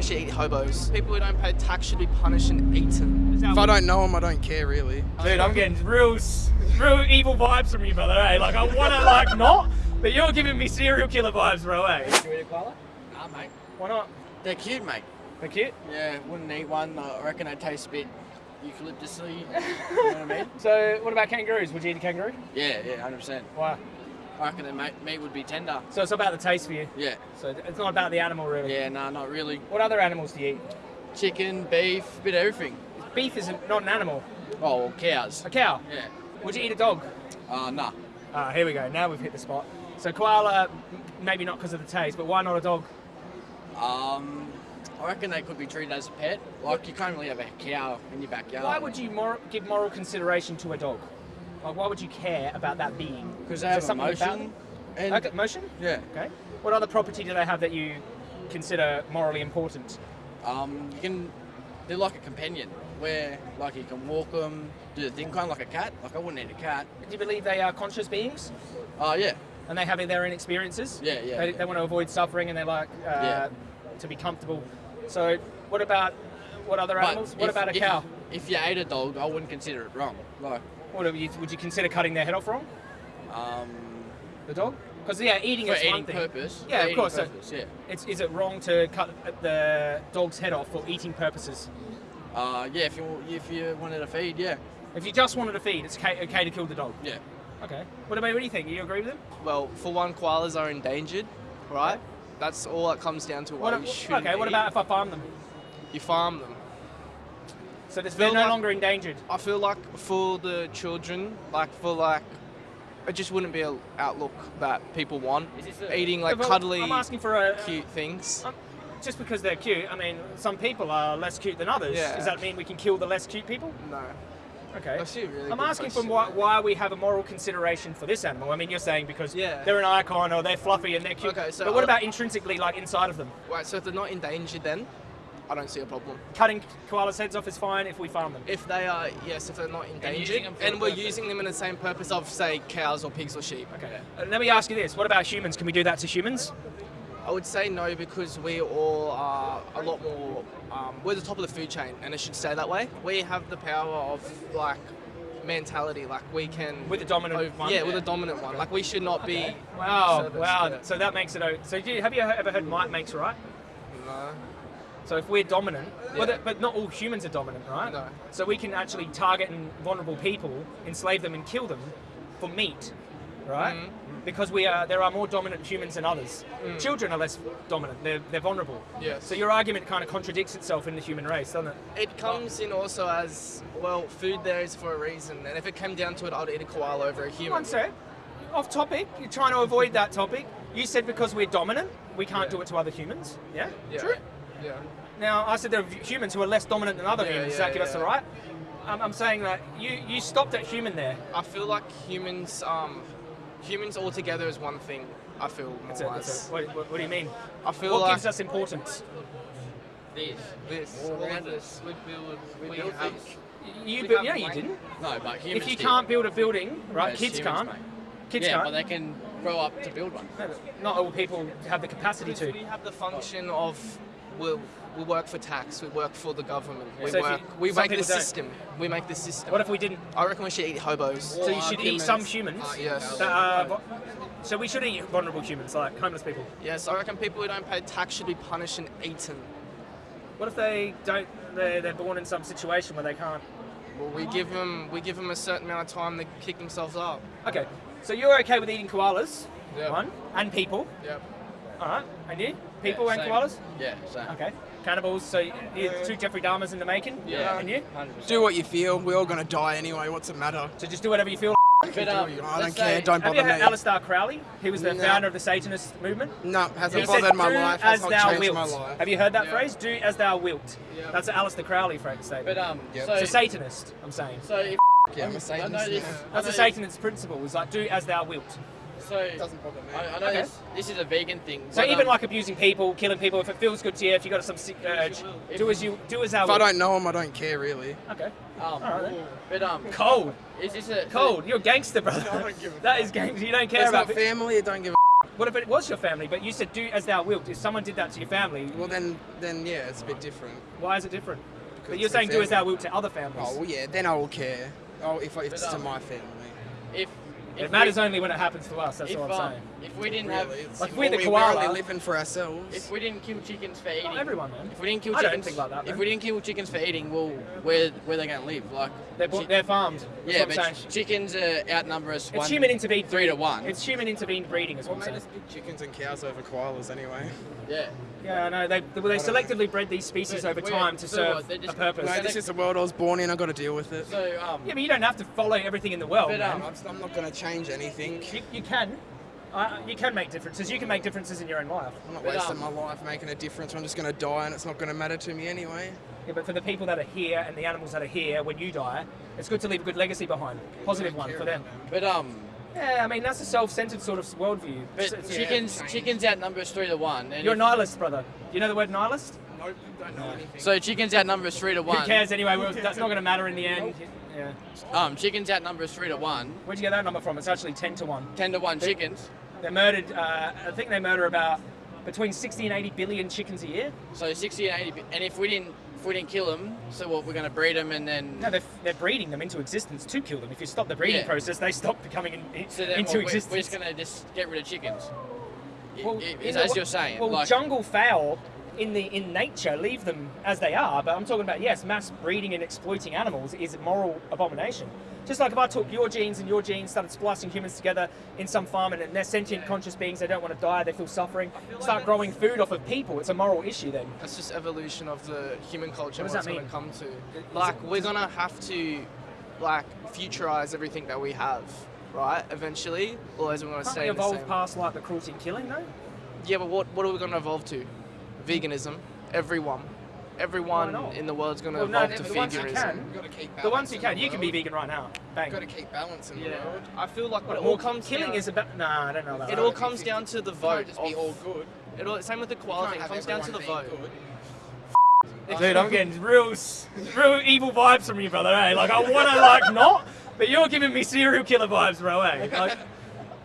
we should eat hobos. People who don't pay tax should be punished and eaten. If I don't know them, I don't care really. Dude, I'm getting real, real evil vibes from you, brother. Eh? Like I want to like not, but you're giving me serial killer vibes, bro. Eh? You eat a koala? Nah, mate. Why not? They're cute, mate. They're cute. Yeah, wouldn't eat one. I reckon they taste a bit eucalyptusy. you know what I mean? So what about kangaroos? Would you eat a kangaroo? Yeah, yeah, hundred percent. Why? I reckon the meat, meat would be tender. So it's about the taste for you. Yeah, So it's not about the animal really. yeah, nah, not really. What other animals do you eat? Chicken, beef, bit of everything. Beef is not an animal. Oh, well, cows. A cow. Yeah. Would you eat a dog? Uh, nah. Ah, here we go. Now we've hit the spot. So koala, maybe not because of the taste, but why not a dog? Um, I reckon they could be treated as a pet. Like you can't really have a cow in your backyard. Why would you mor- give moral consideration to a dog? Like, why would you care about that being? Because they have emotion. And Okay, motion. yeah. Okay. What other property do they have that you consider morally important? Um, you can. They're like a companion, where like you can walk them, do the thing, kind of like a cat. Like I wouldn't eat a cat. Do you believe they are conscious beings Oh yeah. and they have their own experiences? Yeah, yeah, They, yeah. they want to avoid suffering and they like uh, Yeah. to be comfortable. So, what about what other But animals? What if- about a if- cow? If you ate a dog, I wouldn't consider it wrong. Like, What would you, would you consider cutting their head off wrong? um, The dog? Because yeah, eating for is one eating thing. purpose. Yeah, for of eating course, so- yeah. It's, is it wrong to cut the dog's head off for eating purposes? Uh, yeah. If you if you wanted to feed, yeah, If you just wanted to feed, it's okay, okay to kill the dog. yeah. Okay. What about what do you think? Do You agree with him? Well, for one, koalas are endangered, right? That's all it comes down to. Why What, you shouldn't okay. What about if I farm them? you farm them? So they're no like- longer endangered. I feel like for the children, like for like, it just wouldn't be an outlook that people want. Eating like Well, cuddly, I'm asking for a cute things. Um, just because they're cute. I mean, some people are less cute than others. Yeah. Does that mean we can kill the less cute people? No. Okay. A really I'm asking for question. why, why we have a moral consideration for this animal. I mean, you're saying because Yeah. they're an icon or they're fluffy and they're cute. Okay, so but what I- about intrinsically, like inside of them? Right, so if they're not endangered, then I don't see a problem. Cutting koalas' heads off is fine if we farm them. If they are, yes, if they're not endangered, using and we're purpose. using them in the same purpose of, say, cows or pigs or sheep. Okay. Uh, let me ask you this: What about humans? Can we do that to humans? I would say no because we all are a lot more. Um, we're the top of the food chain, and it should stay that way. We have the power of like mentality, like we can. With the dominant ov- one? Yeah, with the dominant one. Like we should not be. Wow, serviced, wow. yeah. So that makes it. o- So do you, have you ever heard might makes right? No. So if we're dominant, well, Yeah. that- but not all humans are dominant, right? No. So we can actually target and vulnerable people, enslave them, and kill them for meat, right? Mhm. Because we are, there are more dominant humans than others. Mm. Children are less dominant; they're, they're vulnerable. Yes. So your argument kind of contradicts itself in the human race, doesn't it? It comes in also as well. Food there is for a reason, and if it came down to it, I'd eat a koala over a human. One sec. Off topic. You're trying to avoid that topic. You said because we're dominant, we can't Yeah. do it to other humans. Yeah. Yeah. True. Yeah. Now, I said there are humans who are less dominant than other Yeah, humans. Does yeah, that give us the yeah. right? Um, I'm saying that you, you stopped at human there. I feel like humans, um, humans all together is one thing. I feel more That's it, or that's What, what, what do you mean? I feel What like gives us importance? This. this. All all of this. We build. We, build have. things. You, We bu- yeah, you didn't. No, but humans. If you do. can't build a building, right? Yes, kids humans, can't. mate. Kids yeah, can't. but they can grow up to build one. No, Not all people have the capacity to. We have the function of we we work for tax. We work for the government. We So if you- work. we make the system. We make the system. What if we didn't? I reckon we should eat hobos. So you should eat some humans. Uh, yes. That uh, are, so we should eat vulnerable humans, like homeless people. Yes, I reckon people who don't pay tax should be punished and eaten. What if they don't? They're, they're born in some situation where they can't. Well, we give them we give them a certain amount of time to kick themselves up. Okay. So you're okay with eating koalas? Yeah. One and people. Yep. All right. And you? People Yeah, and same. koalas? Yeah, same. Okay. Cannibals. So you're two Jeffrey Dahmers in the making. Yeah. And you? 100%. Do what you feel. We're all gonna die anyway. What's the matter? So just do whatever you feel. But, um, I don't care. say- Don't bother me. Have you bother heard me. Aleister Crowley? He was the No. founder of the Satanist movement. No, He hasn't said, bothered my "Do life. as Has not thou changed wilt. my life. Have you heard that Yeah. phrase? Do as thou wilt. Yeah. That's an Aleister Crowley phrase statement. But um, Yep. so it's a Satanist, I'm saying. so if Yeah, I'm a I know Satanist. this. now. That's I a know Satanist principle. Is like do as thou wilt. This- it Doesn't bother me. I, I know Okay. this. This is a vegan thing. So even um, like abusing people, killing people, if it feels good to you, if you got some sick urge, do as you do as thou If I don't know them, I don't care really. Okay. um, Alright then. but um, Cold. is this a Cold. You're a gangster, brother. I don't give a That is gangster. You don't care It's about. not family. I don't give. a What if it was your family, but you said do as thou wilt? If someone did that to your family, Well, then, then yeah, it's a bit different. why is it different? Because But you're saying their do as thou wilt to other families. Oh, well, yeah, then I will care. Oh, if, I- if it's to um, my family. If, if it matters we, only when it happens to us. That's if, all I'm um, saying. if we didn't Really, have, it's- Like, we're the we- koala. We're only living for ourselves. if we didn't kill chickens for eating, Not everyone, man. If we didn't kill I don't chickens, think like that, if we didn't kill chickens for eating, well, where where they going to live? Like, They're, chi- they're farmed. That's yeah, but ch- saying. chickens uh, outnumber us. It's one, human intervened three to one. It's human intervened breeding, is what What I'm made saying. us pick chickens and cows over koalas anyway? yeah. Yeah, I know. They, well, they selectively bred these species But over time to serve what, they're a purpose. No, this is the world I was born in. I've got to deal with it. So um, Yeah, but you don't have to follow everything in the world, But, um, I'm, I'm not going to change anything. You, you can. Uh, you can make differences. You can make differences in your own life. I'm not But, wasting um, my life making a difference. I'm just going to die, and it's not going to matter to me anyway. Yeah, but for the people that are here and the animals that are here when you die, it's good to leave a good legacy behind. Positive one for them. but um, Yeah, I mean that's a self-centered sort of worldview. but It's- it's- chickens change. chickens outnumber us three to one. And You're a nihilist, brother. Do you know the word nihilist? Nope, don't know anything. so chickens outnumber us three to one. Who cares anyway? Well, that's not going to matter in the end. Yeah. Um, chickens outnumber us three to one. Where'd you get that number from? It's actually ten to one. Ten to one chickens. They murdered. Uh, I think they murder about between 60 and 80 billion chickens a year. So sixty and eighty. And if we didn't if we didn't kill them, so what? We're going to breed them and then. No, they're, they're breeding them into existence to kill them. If you stop the breeding Yeah. process, they stop becoming in, in- So then into what, existence. We're just going to just get rid of chickens. Well, i- in is- the as you're saying, Well, like, jungle fowl in the in nature leave them as they are, but I'm talking about yes, mass breeding and exploiting animals is a moral abomination. Just like if I took your genes and your genes, started splicing humans together in some farm, and they're sentient, conscious beings, they don't want to die, they feel suffering, start growing food off of people. It's a moral issue then. That's just evolution of the human culture. What What does it's that going mean? to come to. Like we're gonna have to, like, futurize everything that we have, right? Eventually, or as we're stay we evolve past like the cruelty and killing though? Yeah, but what what are we gonna evolve to? Veganism. Everyone, everyone in the world's gonna Well, no, to the ones you veganism. can. You've to keep The ones you balance in can, you can be vegan right now. Bang. You've got to keep balance in the Yeah, world. I feel like What, it well, all comes killing down, is about. Nah, I don't know about It all comes down to the vote. can't just be all good. It all, same with the You koala can't thing. It comes down to the vote. good. Dude, I'm getting real, real evil vibes from you, brother. Eh? Like I want to like not, but you're giving me serial killer vibes, bro. Eh? Like,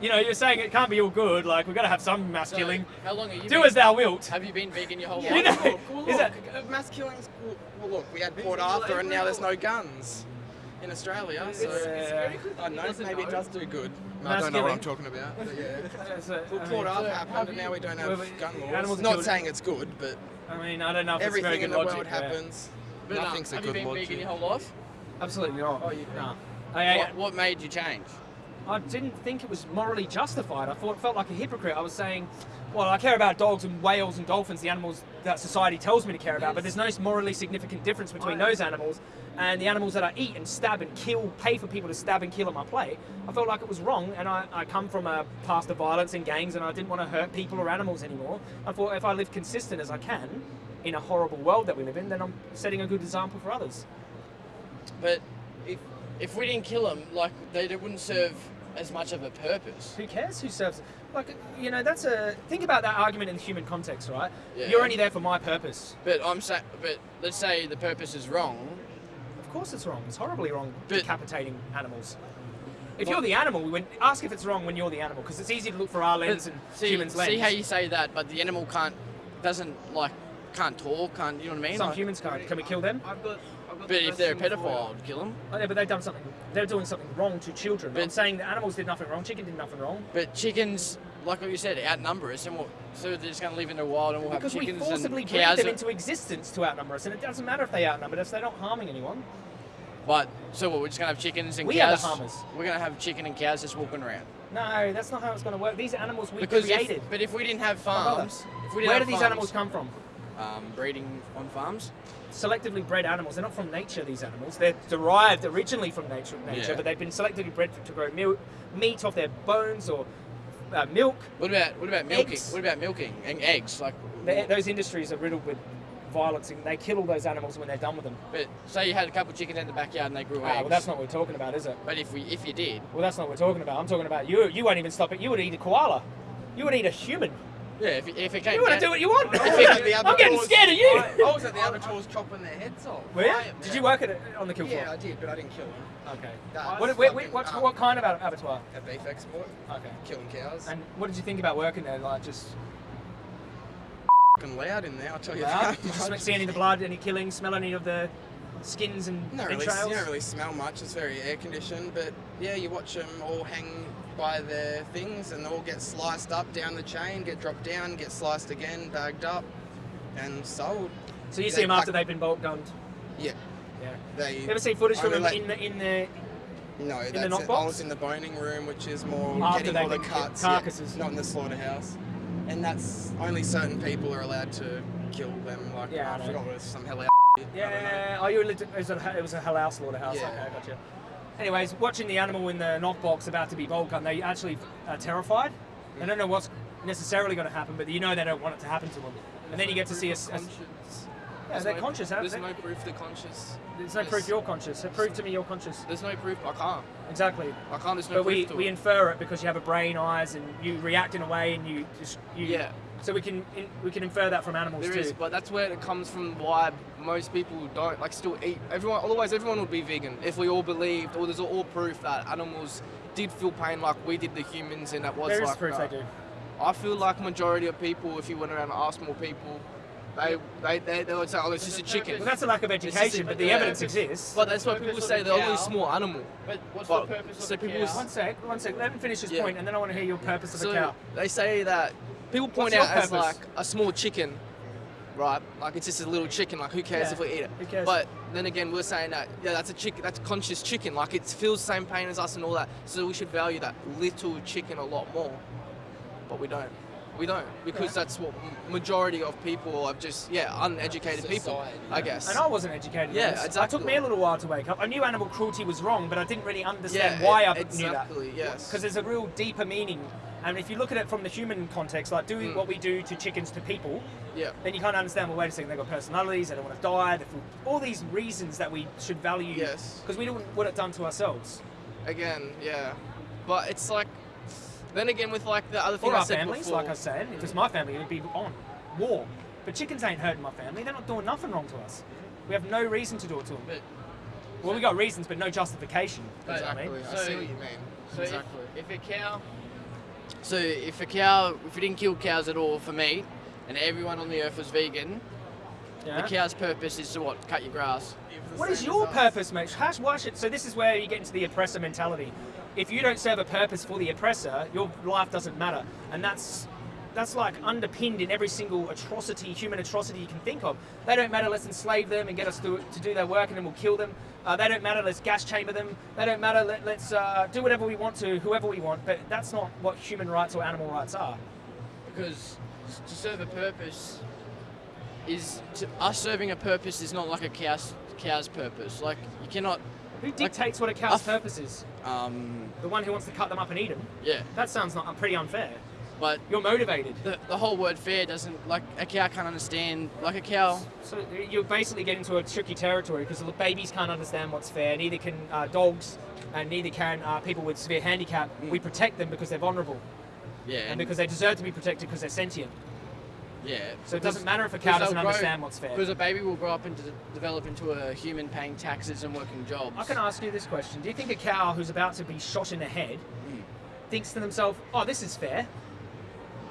you know, you're saying it can't be all good. Like we've got to have some mass so killing. How long are you Do been, as thou wilt. Have you been vegan your whole You life? know- Look, well, Is look, that- uh, mass killings. Well, well, look, we had Port Arthur, and now there's no guns in Australia. So Yeah. I don't know. Maybe it does do good. I don't know what I'm talking about. But yeah. It's a- Well, I Port mean, Arthur happened, and now we don't have but gun laws. animals Not killed- saying it's good, but I mean, I don't know if it's very everything good in the logic. world happens. But, um, Nothing's a have good you been vegan your whole life? Absolutely not. Oh, you- Nah. I, I, What, what made you change? I didn't think it was morally justified. I thought felt like a hypocrite. I was saying, well, I care about dogs and whales and dolphins, the animals that society tells me to care about, but there's no morally significant difference between those animals and the animals that I eat and stab and kill, pay for people to stab and kill on my plate. I felt like it was wrong, and I, I come from a past of violence and gangs, and I didn't want to hurt people or animals anymore. I thought if I live consistent as I can in a horrible world that we live in, then I'm setting a good example for others. But if if we didn't kill them, like they, they wouldn't serve as much of a purpose. Who cares who serves? Like, you know, that's a think about that argument in the human context, right? Yeah. You're only there for my purpose. But I'm saying, but let's say the purpose is wrong. Of course, it's wrong. It's horribly wrong But- decapitating animals. If Well- you're the animal, we went, ask if it's wrong when you're the animal, because it's easy to look for our lens and see, humans' lens. see how you say that, but the animal can't, doesn't like, can't talk, can't. You know what I mean? Some Like, humans can't. Can we kill them? I've got But if they're a thing for you. pedophile, I'd kill them. Oh, yeah, but they've done something. They're doing something wrong to children. But- I'm saying the animals did nothing wrong. Chicken did nothing wrong. But chickens, like what you said, outnumber us, and we'll, so they're just going to live in the wild, and we'll Because have we chickens forcibly and breed cows. them into existence to outnumber us, and it doesn't matter if they outnumber us; they're not harming anyone. But so what? We're just going to have chickens and We are the cows. harmers. We're going to have chicken and cows just walking around. No, that's not how it's going to work. These animals we Because created. if, but if we didn't have farms, we Where do these animals come from? Um, breeding on farms. selectively bred animals. They're not from nature. These animals. They're derived originally from nature, nature Yeah. but they've been selectively bred to grow milk, meat off their bones or uh, milk. What about what about milking? Eggs. What about milking and eggs? Like, those industries are riddled with violence, and they kill all those animals when they're done with them. but say you had a couple of chickens in the backyard and they grew Ah, eggs. well, that's not what we're talking about, is it? But if we if you did, Well, that's not what we're talking about. I'm talking about you. You won't even stop it. You would eat a koala. You would eat a human. Yeah, if, it- if it came You want to do what you want. I'm getting scared of you. I was at the abattoirs chopping their heads off. Were you? Did you work at it on the kill floor? Yeah, I did, but I didn't kill them. Okay. What, fucking, what, um, what kind of abattoir? A beef export, Okay. killing cows. And what did you think about working there? Like just fucking loud in there, I'll tell you loud? that. Did you see any of the blood, any killing, smell any of the skins and Not really, you don't really smell much. It's very air conditioned, but yeah, you watch them all hang by their things and all get sliced up down the chain, get dropped down, get sliced again, bagged up, and sold. So you see They them after they've been bolt gunned? Yeah, Yeah. they. You ever see footage from them let- in the in the No, the that's box? I was in the boning room, which is more After getting all the cuts, carcasses. yeah, not in the slaughterhouse. And that's only certain people are allowed to kill them. Like Yeah, I I, forgot what it was, some hell. Yeah, oh, you were it was a, it was a halal slaughterhouse. Yeah. Okay, gotcha. Anyways, watching the animal in the knockbox about to be bolt gun, they actually are terrified. They don't know what's necessarily going to happen, but you know they don't want it to happen to them. And then you get to see a, s- a s- Conscious. yeah, There's they're no- conscious. There's There's no proof they're conscious. there's no proof you're conscious. So prove to me you're conscious. There's no proof. I can't. Exactly. I can't. There's no But proof we, we it. infer it because you have a brain, eyes, and you react in a way, and you just you. Yeah. So we can in, we can infer that from animals There too. is, but that's where it comes from. Why most people don't like still eat. Everyone, otherwise everyone would be vegan if we all believed, or there's all proof that animals did feel pain like we did the humans, and that was there is like. proof that. they do. I feel like majority of people, if you went around and asked more people, they they they, they would say, "Oh, it's just a chicken." Well, that's a lack of education, a- but the yeah. evidence exists. But that's why people say. They're only a small animal. But what's But- the purpose so of a people cow? s- One sec, one sec. Let me finish this Yeah. point, and then I want to hear your purpose of So a cow. they say that people point What's out your as purpose? like a small chicken, right? Like it's just a little chicken. Like who cares Yeah, if we eat it? who cares? But then again, we're saying that yeah, that's a chicken. That's conscious chicken. Like it feels the same pain as us and all that. So we should value that little chicken a lot more. But we don't. We don't because that's what majority of people are just yeah uneducated people. Society, I guess. And I wasn't educated. Yeah, on this. It took me a little while to wake up. I knew animal cruelty was wrong, but I didn't really understand Yeah, why e- I knew that. exactly, yes. Because there's a real deeper meaning. And if you look at it from the human context, like doing Mm. what we do to chickens to people, yeah. then you can't understand. Well, wait a second, they've got personalities. They don't want to die. They feel, all these reasons that we should value. Yes. Because we don't want it done to ourselves Again, yeah. But it's like. Then again, with like the other thing or I our families. before, Like I said, if it was my family, it'd be on war. But chickens ain't hurting my family. They're not doing nothing wrong to us. We have no reason to do it to them. But, Well, we got reasons, but no justification. But- You know what I mean? Exactly. I see what you mean. so exactly. if, if a cow, so if a cow, if we didn't kill cows at all for meat, and everyone on the earth was vegan, Yeah. the cow's purpose is to what? Cut your grass. What is your purpose, mate? How, why should, so this is where you get into the oppressor mentality. If you don't serve a purpose for the oppressor, your life doesn't matter, and that's that's like underpinned in every single atrocity, human atrocity you can think of. They don't matter. Let's enslave them and get us to, to do their work, and then we'll kill them. Uh, they don't matter. Let's gas chamber them. They don't matter. Let, let's uh, do whatever we want to, whoever we want. But that's not what human rights or animal rights are. Because to serve a purpose is to, us serving a purpose is not like a cow's cow's purpose. Like you cannot. Who dictates what a cow's purpose is? Um, The one who wants to cut them up and eat them. yeah, That sounds not pretty unfair. But You're motivated. the, the whole word fair doesn't like a cow can't understand like a cow. So you're basically getting into a tricky territory because the babies can't understand what's fair. Neither can uh, dogs, and neither can uh, people with severe handicap. We protect them because they're vulnerable Yeah, and because they deserve to be protected because they're sentient. yeah. So it doesn't matter if a cow doesn't understand what's fair. Because a baby will grow up and de- develop into a human paying taxes and working jobs. I can ask you this question: Do you think a cow who's about to be shot in the head thinks to themselves, "Oh, this is fair"?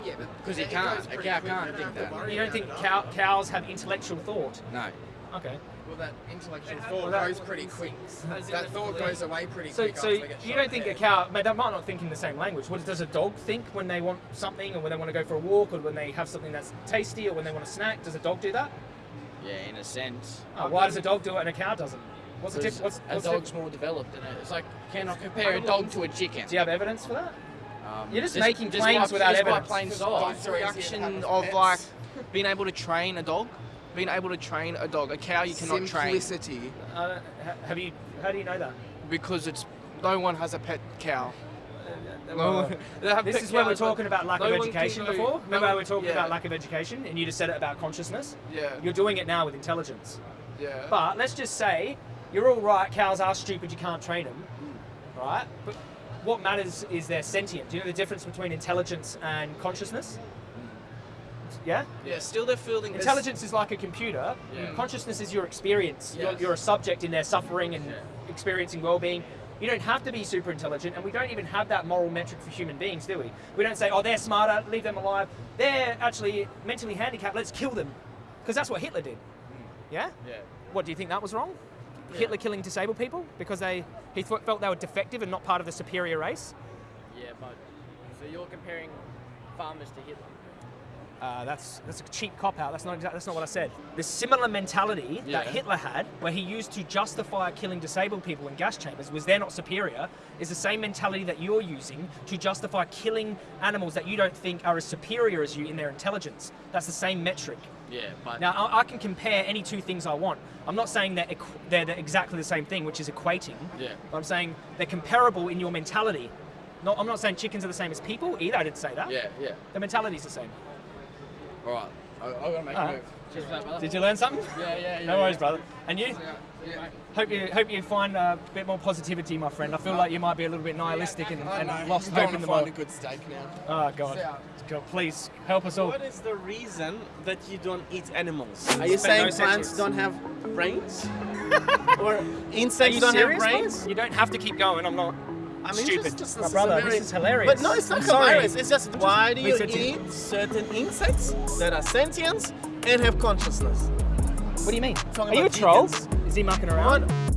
Yeah, Because he it can't. A cow can't think that. You don't think cow, cows have intellectual thought? No. Okay. Well, that intellectual Well, thought that- goes pretty quick. That thought fleet. goes away pretty So, quick so after you don't think the a cow? But they might not think in the same language. What does a dog think when they want something, or when they want to go for a walk, or when they have something that's tasty, or when they want a snack? Does a dog do that? Yeah, in a sense. Uh, why does a dog do it and a cow doesn't? What's the Because difference? What's, a what's the dog's more developed than it. It's like cannot compare a dog to a chicken. do you have evidence for that? Um, You're just making claims by- without just by evidence. plain Because sight. It's a Or reaction of pets? like being able to train a dog. Being able to train a dog. A cow you cannot train Simplicity. Uh, have you? How do you know that? because it's no one has a pet cow. Well, this is where we're talking about lack no of education go- before. no Remember how we one- were talking yeah, about lack of education, and you just said it about consciousness. Yeah, You're doing it now with intelligence. yeah. But let's just say you're all right. Cows are stupid. You can't train them, right? But what matters is they're sentient. Do you know the difference between intelligence and consciousness? Yeah. Yeah, still they're feeling Intelligence is like a computer. Yeah. Consciousness is your experience. You're, you're a subject in their suffering and Yeah. experiencing well-being. You don't have to be super intelligent, and we don't even have that moral metric for human beings, do we? We don't say, "Oh, they're smarter, leave them alive. They're actually mentally handicapped. Let's kill them," because that's what Hitler did. Mm. Yeah. Yeah. What do you think that was wrong? Hitler killing disabled people because they he thought, felt they were defective and not part of the superior race. Yeah, but so you're comparing farmers to Hitler. Uh, that's that's a cheap cop out. That's not that's not what I said. The similar mentality that Hitler had, where he used to justify killing disabled people in gas chambers, was they're not superior, is the same mentality that you're using to justify killing animals that you don't think are as superior as you in their intelligence. That's the same metric. Yeah, but Now I, I can compare any two things I want. I'm not saying that they're the- exactly the same thing, which is equating. Yeah. But I'm saying they're comparable in your mentality. Not, I'm not saying chickens are the same as people either. I didn't say that. yeah, yeah. The mentality's the same. All right, I, I gotta make All a right. move. Cheers brother. Did you learn something? Yeah, yeah, yeah. No worries, yeah. brother. And you? Yeah. Hope you hope you find a bit more positivity, my friend. I feel like you might be a little bit nihilistic and, I and know. lost Going hope in to the find world. a good steak now. Oh God. God, please help us all. What is the reason that you don't eat animals? Are you Spend saying no plants sentience. don't have brains? or insects you don't serious, have bro? brains? You don't have to keep going. I'm not I mean, stupid. just, just, my this brother, is this is hilarious. But no, it's not I'm sorry. hilarious. It's just why do you eat certain insects that are sentient and have consciousness? What do you mean? Talking Are you a troll? Is he mucking around? What?